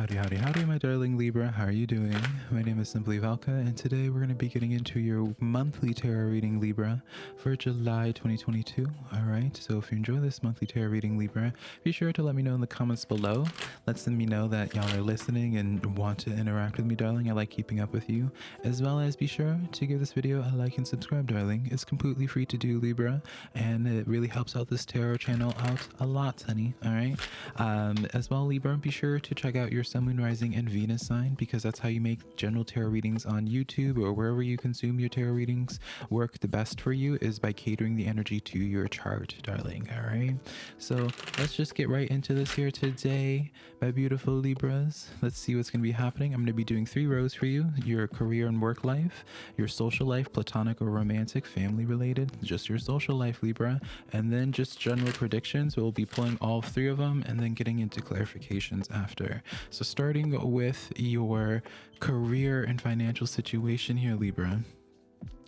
Howdy, howdy, howdy, my darling Libra. How are you doing? My name is Simply Valka, and today we're going to be getting into your monthly tarot reading, Libra, for July 2022. All right, so if you enjoy this monthly tarot reading, Libra, be sure to let me know in the comments below. Let me know that y'all are listening and want to interact with me, darling. I like keeping up with you, as well as be sure to give this video a like and subscribe, darling. It's completely free to do, Libra, and it really helps out this tarot channel out a lot, honey. All right, um, as well, Libra, be sure to check out your Sun, Moon, Rising, and Venus sign because that's how you make general tarot readings on YouTube or wherever you consume your tarot readings work the best for you is by catering the energy to your chart, darling. All right. So let's just get right into this here today, my beautiful Libras. Let's see what's going to be happening. I'm going to be doing three rows for you your career and work life, your social life, platonic or romantic, family related, just your social life, Libra, and then just general predictions. We'll be pulling all three of them and then getting into clarifications after. So, starting with your career and financial situation here, Libra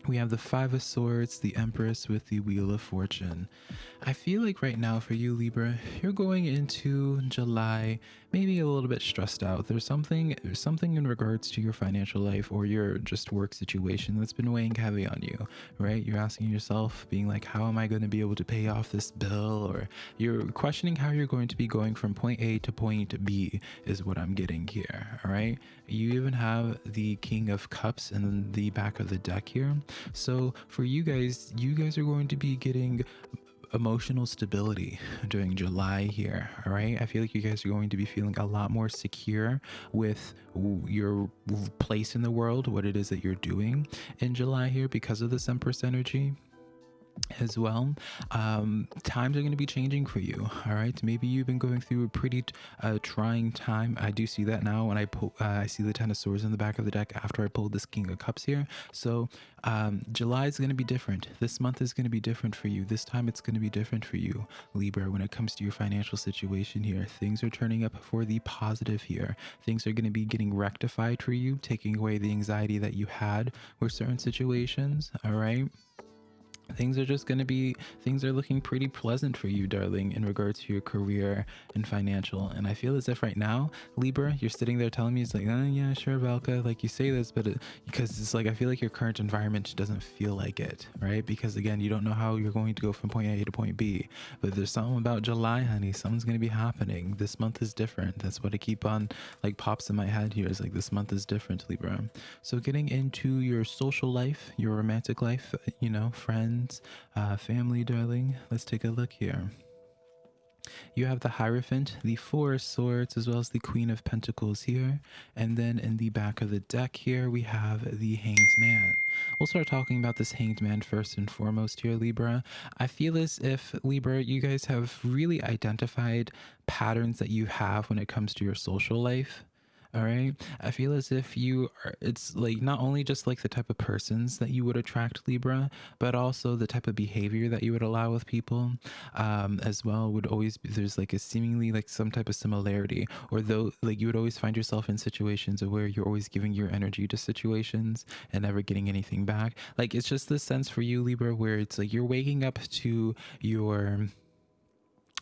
we have the Five of Swords, the Empress with the Wheel of Fortune. I feel like right now for you, Libra, you're going into July maybe a little bit stressed out. There's something there's something in regards to your financial life or your just work situation that's been weighing heavy on you, right? You're asking yourself, being like, how am I going to be able to pay off this bill? Or you're questioning how you're going to be going from point A to point B is what I'm getting here. All right. You even have the King of Cups in the back of the deck here. So for you guys, you guys are going to be getting emotional stability during July here. All right. I feel like you guys are going to be feeling a lot more secure with your place in the world, what it is that you're doing in July here because of this Empress energy as well. Um, times are going to be changing for you all right? Maybe you've been going through a pretty uh, trying time. I do see that now when i pull uh, i see the ten of swords in the back of the deck after i pulled this king of cups here. So um, july is going to be different. This month is going to be different for you. This time it's going to be different for you libra when it comes to your financial situation here. Things are turning up for the positive here. Things are going to be getting rectified for you taking away the anxiety that you had with certain situations all right things are just going to be things are looking pretty pleasant for you darling in regards to your career and financial. And i feel as if right now libra you're sitting there telling me it's like oh yeah sure valka like you say this but it, because it's like i feel like your current environment doesn't feel like it right? Because again you don't know how you're going to go from point a to point b. But there's something about july honey something's going to be happening. This month is different. That's what i keep on like pops in my head here is like this month is different libra. So getting into your social life your romantic life you know friends friends, uh, family, darling. Let's take a look here. You have the Hierophant, the Four Swords, as well as the Queen of Pentacles here. And then in the back of the deck here, we have the Hanged Man. We'll start talking about this Hanged Man first and foremost here, Libra. I feel as if, Libra, you guys have really identified patterns that you have when it comes to your social life all right i feel as if you are it's like not only just like the type of persons that you would attract libra but also the type of behavior that you would allow with people. Um as well would always be there's like a seemingly like some type of similarity or though like you would always find yourself in situations where you're always giving your energy to situations and never getting anything back. Like it's just this sense for you libra where it's like you're waking up to your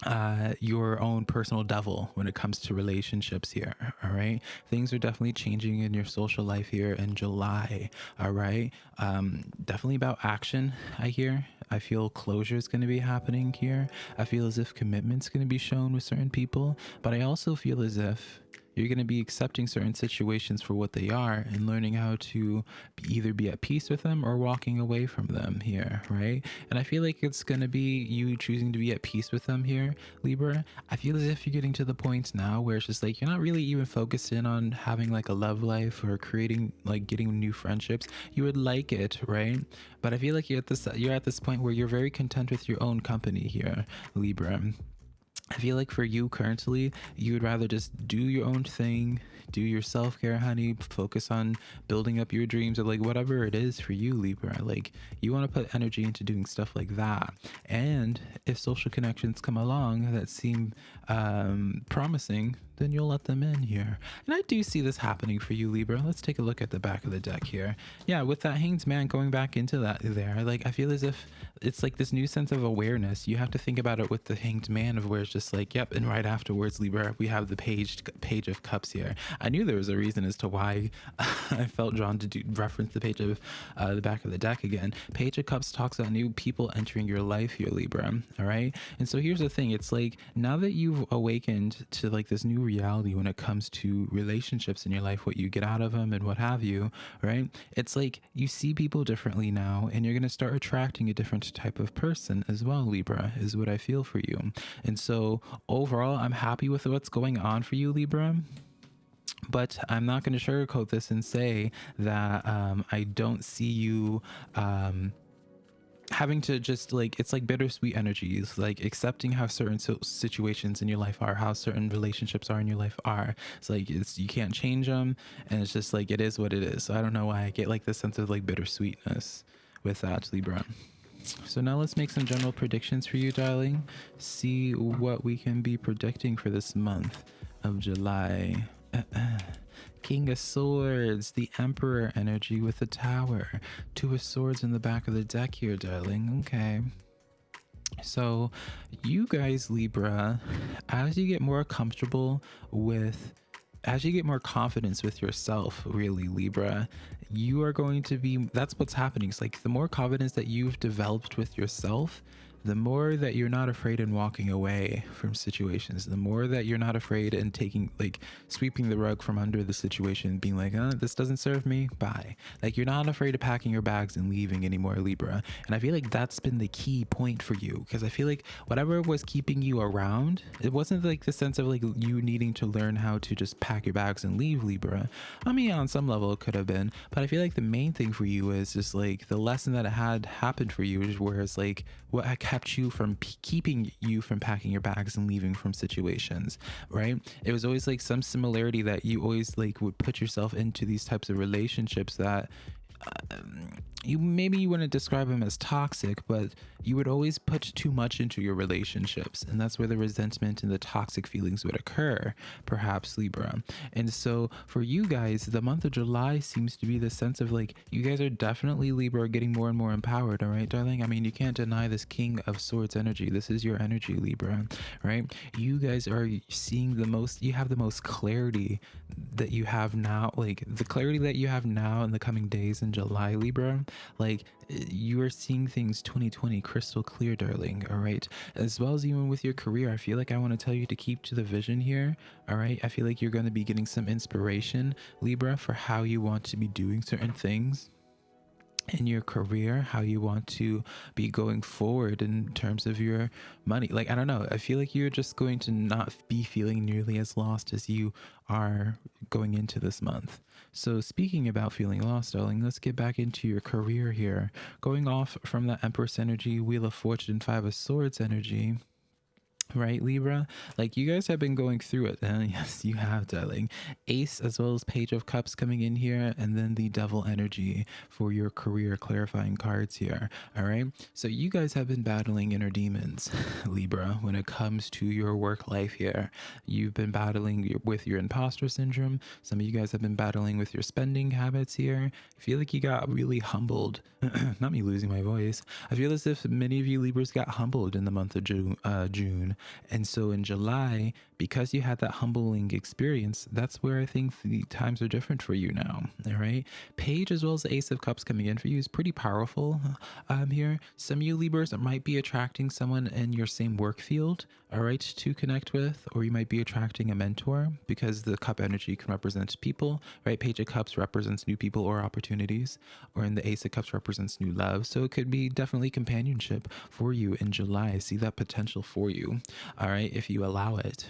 uh, your own personal devil when it comes to relationships here. All right. Things are definitely changing in your social life here in July. All right. Um, definitely about action, I hear. I feel closure is going to be happening here. I feel as if commitment's going to be shown with certain people, but I also feel as if you're going to be accepting certain situations for what they are and learning how to either be at peace with them or walking away from them here, right? And I feel like it's going to be you choosing to be at peace with them here, Libra. I feel as if you're getting to the point now where it's just like you're not really even focused in on having like a love life or creating like getting new friendships. You would like it, right? But I feel like you're at this you're at this point where you're very content with your own company here, Libra. I feel like for you currently, you would rather just do your own thing, do your self care, honey, focus on building up your dreams or like whatever it is for you, Libra. Like you want to put energy into doing stuff like that. And if social connections come along that seem um, promising, then you'll let them in here. And I do see this happening for you, Libra. Let's take a look at the back of the deck here. Yeah, with that Hanged Man going back into that there, like I feel as if it's like this new sense of awareness. You have to think about it with the Hanged Man of where it's just like, yep, and right afterwards, Libra, we have the page page of cups here. I knew there was a reason as to why I felt drawn to do, reference the page of uh, the back of the deck again. Page of Cups talks about new people entering your life here, Libra. All right. And so here's the thing it's like now that you've awakened to like this new reality when it comes to relationships in your life, what you get out of them and what have you, right? It's like you see people differently now and you're going to start attracting a different type of person as well, Libra, is what I feel for you. And so overall, I'm happy with what's going on for you, Libra but I'm not going to sugarcoat this and say that um, I don't see you um, having to just like it's like bittersweet energies, like accepting how certain situations in your life are, how certain relationships are in your life are. It's like it's you can't change them, and it's just like it is what it is. So I don't know why I get like this sense of like bittersweetness with that Libra. So now let's make some general predictions for you, darling. See what we can be predicting for this month of July. King of Swords, the Emperor energy with the Tower. Two of Swords in the back of the deck here, darling. Okay. So, you guys, Libra, as you get more comfortable with, as you get more confidence with yourself, really, Libra, you are going to be, that's what's happening. It's like the more confidence that you've developed with yourself, the more that you're not afraid in walking away from situations, the more that you're not afraid in taking, like, sweeping the rug from under the situation, being like, uh, this doesn't serve me, bye. Like, you're not afraid of packing your bags and leaving anymore, Libra. And I feel like that's been the key point for you because I feel like whatever was keeping you around, it wasn't like the sense of like you needing to learn how to just pack your bags and leave, Libra. I mean, on some level, it could have been, but I feel like the main thing for you is just like the lesson that had happened for you, whereas like what kept you from keeping you from packing your bags and leaving from situations, right? It was always like some similarity that you always like would put yourself into these types of relationships that um, you maybe you wouldn't describe him as toxic, but you would always put too much into your relationships, and that's where the resentment and the toxic feelings would occur, perhaps Libra. And so for you guys, the month of July seems to be the sense of like you guys are definitely Libra getting more and more empowered, all right, darling? I mean, you can't deny this King of Swords energy. This is your energy, Libra, right? You guys are seeing the most, you have the most clarity that you have now, like the clarity that you have now in the coming days in July, Libra like eh, you are seeing things 2020 crystal clear, darling. All right. As well as even with your career, I feel like I want to tell you to keep to the vision here. All right. I feel like you're going to be getting some inspiration, Libra, for how you want to be doing certain things in your career, how you want to be going forward in terms of your money. Like, I don't know. I feel like you're just going to not be feeling nearly as lost as you are going into this month. So, speaking about feeling lost, darling, let's get back into your career here. Going off from that Empress energy, Wheel of Fortune, Five of Swords energy right libra? Like you guys have been going through it. And yes you have darling. Ace as well as page of cups coming in here and then the devil energy for your career clarifying cards here all right? So you guys have been battling inner demons libra when it comes to your work life here. You've been battling with your imposter syndrome. Some of you guys have been battling with your spending habits here. I feel like you got really humbled. Not me losing my voice. I feel as if many of you libras got humbled in the month of june uh, june and so in July, because you had that humbling experience, that's where I think the times are different for you now. All right. Page as well as the Ace of Cups coming in for you is pretty powerful um, here. Some you Libras might be attracting someone in your same work field, all right, to connect with, or you might be attracting a mentor because the cup energy can represent people, right? Page of Cups represents new people or opportunities, or in the Ace of Cups represents new love. So it could be definitely companionship for you in July. See that potential for you all right, if you allow it.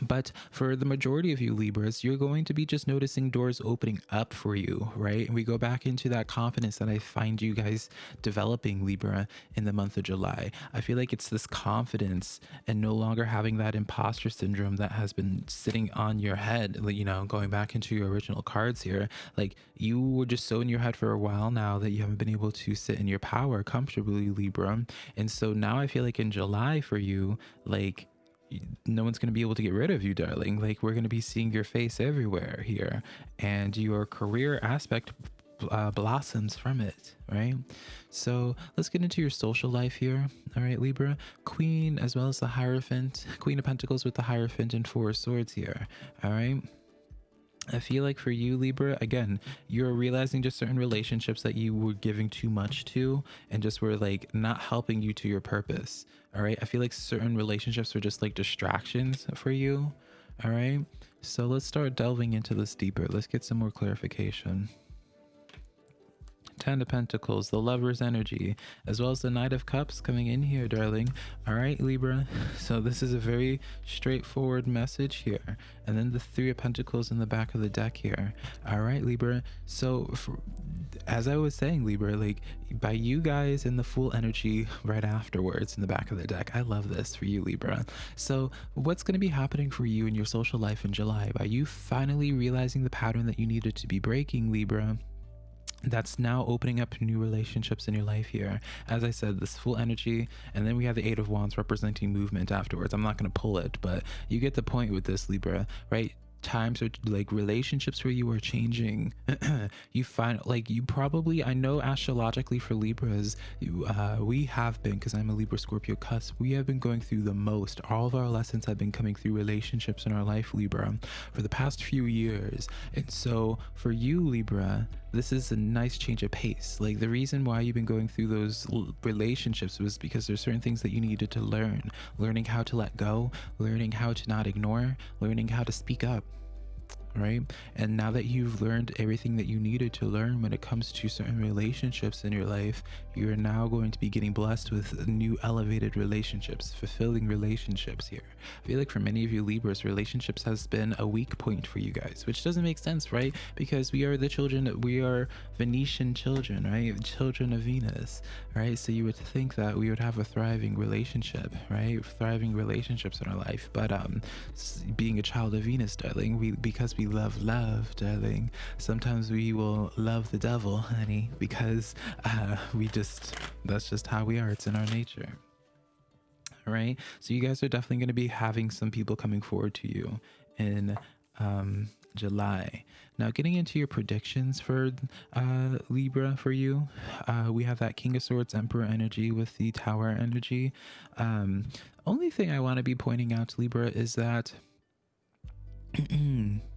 But for the majority of you Libras, you're going to be just noticing doors opening up for you, right? And we go back into that confidence that I find you guys developing Libra in the month of July. I feel like it's this confidence and no longer having that imposter syndrome that has been sitting on your head, you know, going back into your original cards here. Like you were just so in your head for a while now that you haven't been able to sit in your power comfortably, Libra. And so now I feel like in July for you, like no one's going to be able to get rid of you, darling. Like, we're going to be seeing your face everywhere here, and your career aspect uh, blossoms from it, right? So let's get into your social life here. All right, Libra, Queen as well as the Hierophant, Queen of Pentacles with the Hierophant and Four of Swords here. All right. I feel like for you, Libra, again, you're realizing just certain relationships that you were giving too much to and just were like not helping you to your purpose. All right. I feel like certain relationships were just like distractions for you. All right. So let's start delving into this deeper. Let's get some more clarification. Ten of Pentacles, the Lover's energy, as well as the Knight of Cups coming in here, darling. All right, Libra. So this is a very straightforward message here. And then the Three of Pentacles in the back of the deck here. All right, Libra. So for, as I was saying, Libra, like by you guys in the full energy right afterwards in the back of the deck. I love this for you, Libra. So what's going to be happening for you in your social life in July by you finally realizing the pattern that you needed to be breaking, Libra? That's now opening up new relationships in your life here. As I said, this full energy, and then we have the Eight of Wands representing movement afterwards. I'm not going to pull it, but you get the point with this, Libra, right? times or like relationships where you are changing you find like you probably i know astrologically for libras you, uh, we have been because i'm a libra scorpio cusp we have been going through the most all of our lessons have been coming through relationships in our life libra for the past few years and so for you libra this is a nice change of pace. Like the reason why you've been going through those relationships was because there's certain things that you needed to learn. Learning how to let go learning how to not ignore learning how to speak up right? And now that you've learned everything that you needed to learn when it comes to certain relationships in your life, you're now going to be getting blessed with new elevated relationships, fulfilling relationships here. I feel like for many of you Libras, relationships has been a weak point for you guys, which doesn't make sense, right? Because we are the children, we are Venusian children, right? Children of Venus, right? So you would think that we would have a thriving relationship, right? Thriving relationships in our life. But um being a child of Venus, darling, we because we love love, darling, sometimes we will love the devil, honey, because uh, we just that's just how we are. It's in our nature. All right. So you guys are definitely going to be having some people coming forward to you in um July. Now, getting into your predictions for uh, Libra for you, uh, we have that King of Swords Emperor energy with the Tower energy. Um, only thing I want to be pointing out to Libra is that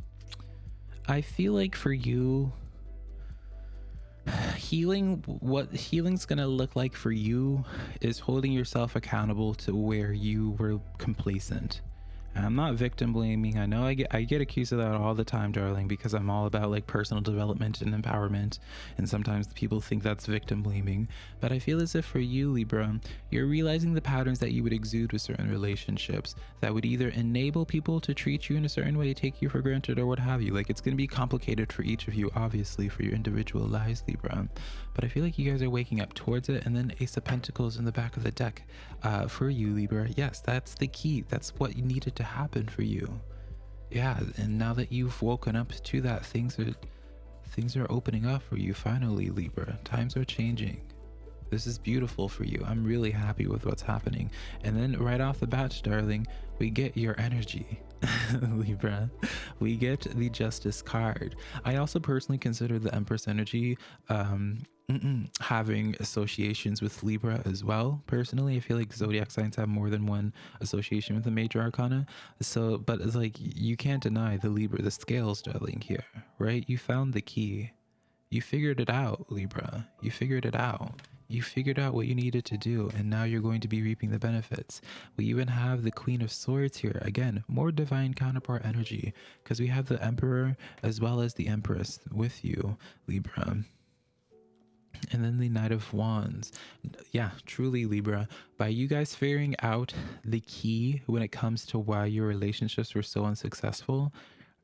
I feel like for you, healing what healing's going to look like for you is holding yourself accountable to where you were complacent I'm not victim blaming. I know I get I get accused of that all the time, darling, because I'm all about like personal development and empowerment. And sometimes people think that's victim blaming. But I feel as if for you, Libra, you're realizing the patterns that you would exude with certain relationships that would either enable people to treat you in a certain way, take you for granted, or what have you. Like it's gonna be complicated for each of you, obviously, for your individual lives, Libra. But I feel like you guys are waking up towards it. And then Ace of Pentacles in the back of the deck uh, for you, Libra. Yes, that's the key. That's what you needed to happen for you. Yeah, and now that you've woken up to that, things are things are opening up for you finally, Libra. Times are changing. This is beautiful for you. I'm really happy with what's happening. And then right off the bat, darling, we get your energy. Libra, we get the Justice card. I also personally consider the Empress energy um, having associations with Libra as well. Personally, I feel like zodiac signs have more than one association with the major arcana. So, but it's like you can't deny the Libra, the scales, darling, here, right? You found the key. You figured it out, Libra. You figured it out. You figured out what you needed to do, and now you're going to be reaping the benefits. We even have the Queen of Swords here. Again, more divine counterpart energy, because we have the Emperor as well as the Empress with you, Libra. And then the Knight of Wands. Yeah, truly, Libra. By you guys figuring out the key when it comes to why your relationships were so unsuccessful,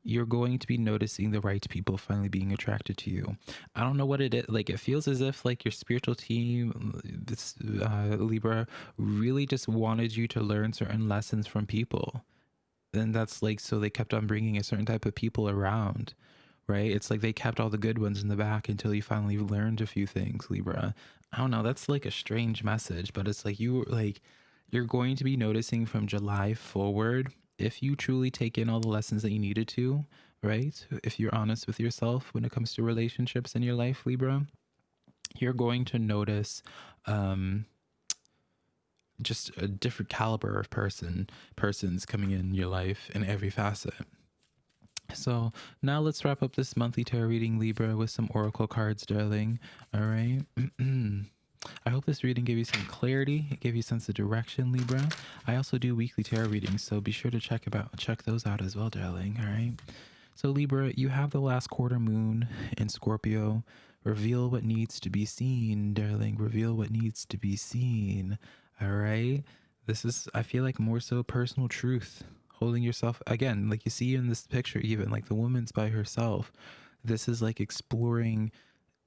you're going to be noticing the right people finally being attracted to you. I don't know what it is. Like, it feels as if, like, your spiritual team, this uh, Libra, really just wanted you to learn certain lessons from people. And that's like, so they kept on bringing a certain type of people around right? It's like they kept all the good ones in the back until you finally learned a few things, Libra. I don't know. That's like a strange message, but it's like you like you're going to be noticing from July forward if you truly take in all the lessons that you needed to, right? If you're honest with yourself when it comes to relationships in your life, Libra, you're going to notice um, just a different caliber of person, persons coming in your life in every facet. So now let's wrap up this monthly tarot reading, Libra, with some oracle cards, darling. All right. I hope this reading gave you some clarity. It gave you a sense of direction, Libra. I also do weekly tarot readings, so be sure to check about check those out as well, darling. All right. So Libra, you have the last quarter moon in Scorpio. Reveal what needs to be seen, darling. Reveal what needs to be seen. All right. This is, I feel like, more so personal truth. Holding yourself, again, like you see in this picture, even like the woman's by herself. This is like exploring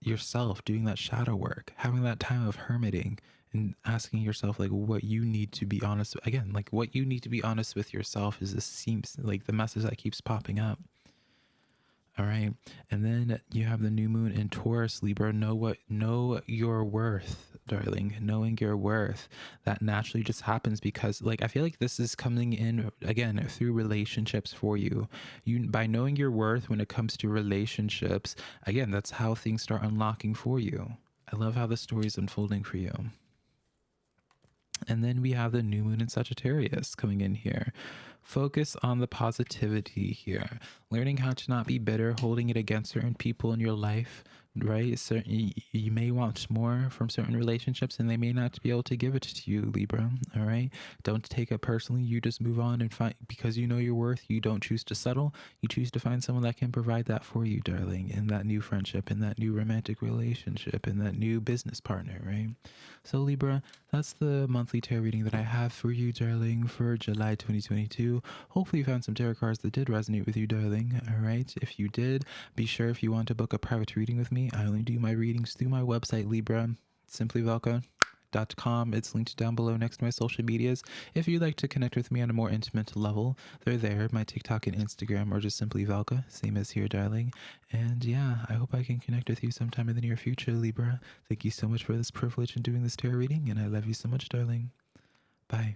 yourself, doing that shadow work, having that time of hermiting and asking yourself like what you need to be honest with. again like what you need to be honest with yourself is this seems like the message that keeps popping up all right. And then you have the new moon in Taurus, Libra. Know what know your worth, darling. Knowing your worth. That naturally just happens because like I feel like this is coming in again through relationships for you. You by knowing your worth when it comes to relationships, again, that's how things start unlocking for you. I love how the story is unfolding for you. And then we have the new moon in Sagittarius coming in here. Focus on the positivity here. Learning how to not be bitter, holding it against certain people in your life, right? Certain, you may want more from certain relationships and they may not be able to give it to you, Libra. All right. Don't take it personally. You just move on and find, because you know your worth, you don't choose to settle. You choose to find someone that can provide that for you, darling, in that new friendship, in that new romantic relationship, in that new business partner, right? So, Libra, that's the monthly tarot reading that I have for you, darling, for July 2022. Hopefully, you found some tarot cards that did resonate with you, darling. All right. If you did, be sure if you want to book a private reading with me, I only do my readings through my website, Libra, simplyvelka.com. It's linked down below next to my social medias. If you'd like to connect with me on a more intimate level, they're there. My TikTok and Instagram are just simply Velka, same as here, darling. And yeah, I hope I can connect with you sometime in the near future, Libra. Thank you so much for this privilege in doing this tarot reading, and I love you so much, darling. Bye.